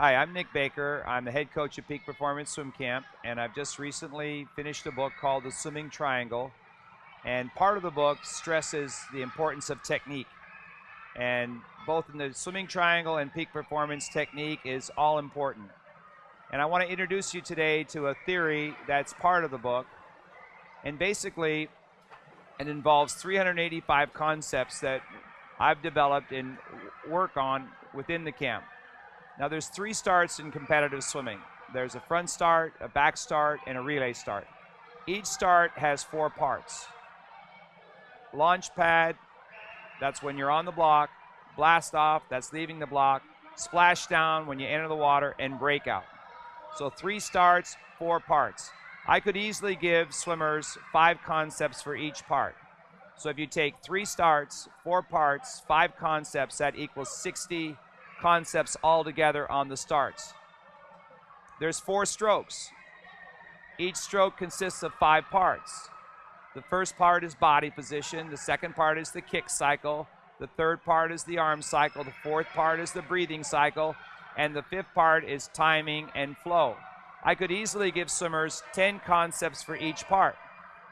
Hi, I'm Nick Baker. I'm the head coach at Peak Performance Swim Camp, and I've just recently finished a book called The Swimming Triangle. And part of the book stresses the importance of technique. And both in the swimming triangle and peak performance, technique is all important. And I want to introduce you today to a theory that's part of the book. And basically, it involves 385 concepts that I've developed and work on within the camp. Now there's three starts in competitive swimming. There's a front start, a back start, and a relay start. Each start has four parts. Launch pad, that's when you're on the block. Blast off, that's leaving the block. Splash down when you enter the water, and breakout. So three starts, four parts. I could easily give swimmers five concepts for each part. So if you take three starts, four parts, five concepts, that equals 60 concepts all together on the starts. There's four strokes. Each stroke consists of five parts. The first part is body position, the second part is the kick cycle, the third part is the arm cycle, the fourth part is the breathing cycle, and the fifth part is timing and flow. I could easily give swimmers 10 concepts for each part.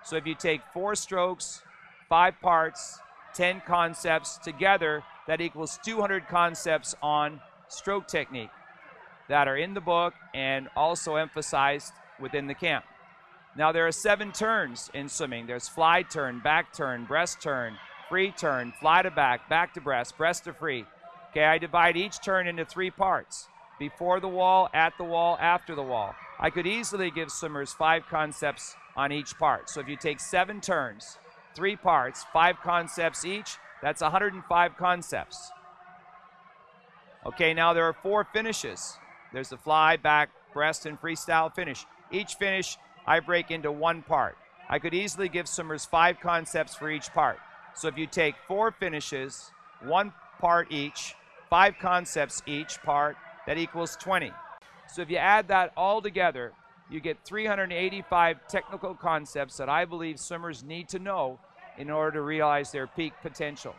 So if you take four strokes, five parts, 10 concepts together, that equals 200 concepts on stroke technique that are in the book and also emphasized within the camp. Now there are seven turns in swimming. There's fly turn, back turn, breast turn, free turn, fly to back, back to breast, breast to free. Okay, I divide each turn into three parts. Before the wall, at the wall, after the wall. I could easily give swimmers five concepts on each part. So if you take seven turns, three parts, five concepts each, that's 105 concepts. Okay, now there are four finishes. There's the fly, back, breast, and freestyle finish. Each finish I break into one part. I could easily give swimmers five concepts for each part. So if you take four finishes, one part each, five concepts each part, that equals 20. So if you add that all together, you get 385 technical concepts that I believe swimmers need to know in order to realize their peak potential.